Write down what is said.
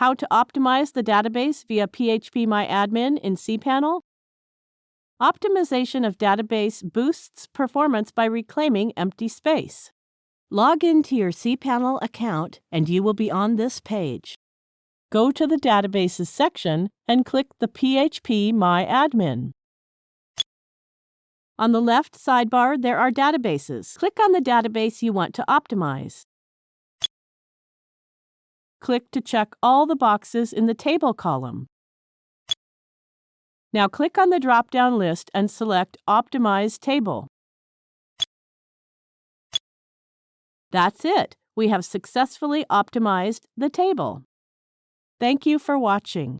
How to optimize the database via PHPMyAdmin in cPanel? Optimization of database boosts performance by reclaiming empty space. Log into your cPanel account and you will be on this page. Go to the Databases section and click the PHPMyAdmin. On the left sidebar, there are databases. Click on the database you want to optimize. Click to check all the boxes in the Table column. Now click on the drop-down list and select Optimize Table. That's it. We have successfully optimized the table. Thank you for watching.